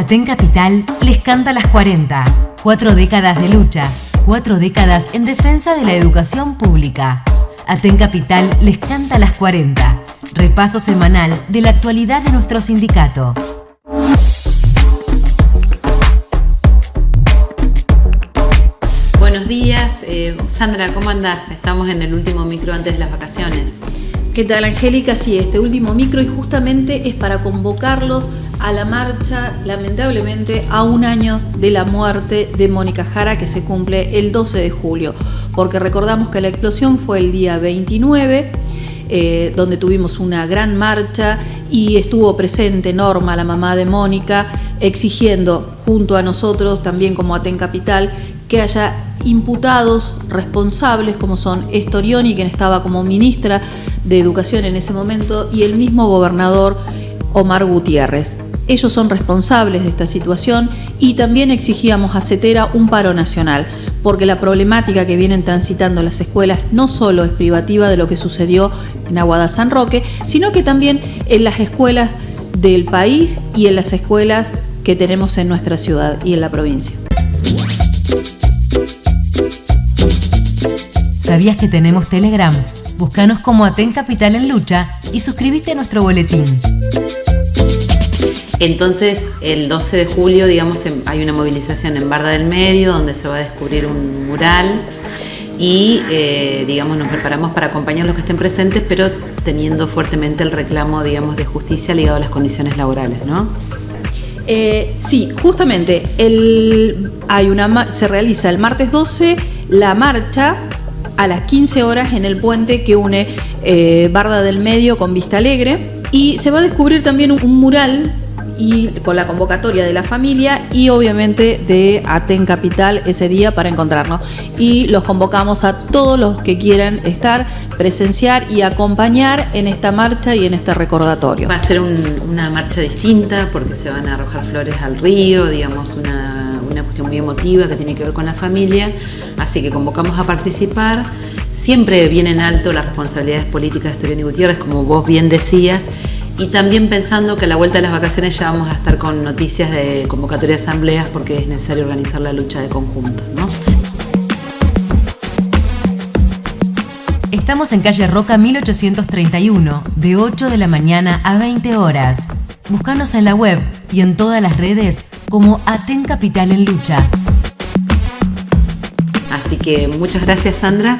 Aten Capital les canta las 40. Cuatro décadas de lucha, cuatro décadas en defensa de la educación pública. Aten Capital les canta las 40. Repaso semanal de la actualidad de nuestro sindicato. Buenos días, eh, Sandra, ¿cómo andás? Estamos en el último micro antes de las vacaciones. ¿Qué tal, Angélica? Sí, este último micro y justamente es para convocarlos a la marcha, lamentablemente, a un año de la muerte de Mónica Jara, que se cumple el 12 de julio, porque recordamos que la explosión fue el día 29. Eh, donde tuvimos una gran marcha y estuvo presente Norma, la mamá de Mónica, exigiendo junto a nosotros, también como Aten Capital, que haya imputados responsables como son Estorioni, quien estaba como ministra de Educación en ese momento, y el mismo gobernador Omar Gutiérrez. Ellos son responsables de esta situación y también exigíamos a CETERA un paro nacional, porque la problemática que vienen transitando las escuelas no solo es privativa de lo que sucedió en Aguada San Roque, sino que también en las escuelas del país y en las escuelas que tenemos en nuestra ciudad y en la provincia. ¿Sabías que tenemos Telegram? Búscanos como Aten Capital en Lucha y suscríbete a nuestro boletín. Entonces, el 12 de julio, digamos, hay una movilización en Barda del Medio donde se va a descubrir un mural y, eh, digamos, nos preparamos para acompañar a los que estén presentes, pero teniendo fuertemente el reclamo, digamos, de justicia ligado a las condiciones laborales, ¿no? Eh, sí, justamente, hay una, se realiza el martes 12 la marcha a las 15 horas en el puente que une eh, Barda del Medio con Vista Alegre y se va a descubrir también un mural y con la convocatoria de la familia y obviamente de Aten Capital ese día para encontrarnos. Y los convocamos a todos los que quieran estar, presenciar y acompañar en esta marcha y en este recordatorio. Va a ser una marcha distinta porque se van a arrojar flores al río, digamos, una, una cuestión muy emotiva que tiene que ver con la familia. Así que convocamos a participar. Siempre vienen en alto las responsabilidades políticas de Estoriano y Gutiérrez, como vos bien decías, y también pensando que a la vuelta de las vacaciones ya vamos a estar con noticias de convocatoria de asambleas porque es necesario organizar la lucha de conjunto. Estamos en calle Roca 1831, de 8 de la mañana a 20 horas. Búscanos en la web y en todas las redes como Aten Capital en Lucha. Así que muchas gracias Sandra.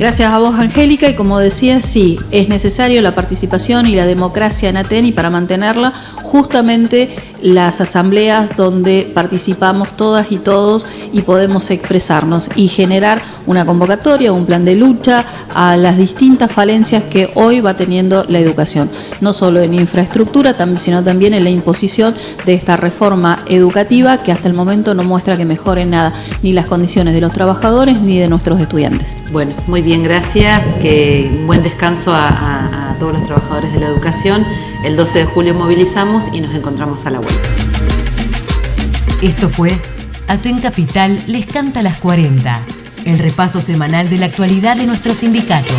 Gracias a vos, Angélica, y como decía, sí, es necesario la participación y la democracia en Aten y para mantenerla, justamente las asambleas donde participamos todas y todos y podemos expresarnos y generar una convocatoria, un plan de lucha a las distintas falencias que hoy va teniendo la educación, no solo en infraestructura, sino también en la imposición de esta reforma educativa que hasta el momento no muestra que mejore nada, ni las condiciones de los trabajadores ni de nuestros estudiantes. Bueno, muy bien, gracias, que un buen descanso a, todos los trabajadores de la educación. El 12 de julio movilizamos y nos encontramos a la vuelta. Esto fue Aten Capital les canta las 40, el repaso semanal de la actualidad de nuestro sindicato.